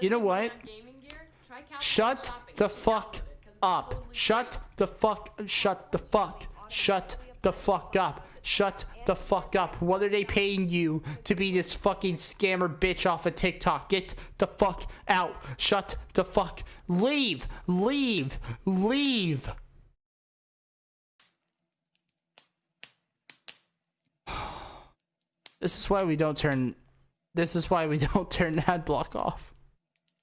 You know what? Shut the fuck up. Shut the fuck. Shut the fuck. Shut the fuck up. Shut the fuck up. What are they paying you to be this fucking scammer bitch off of TikTok? Get the fuck out. Shut the fuck. Leave. Leave. Leave. This is why we don't turn. This is why we don't turn ad block off.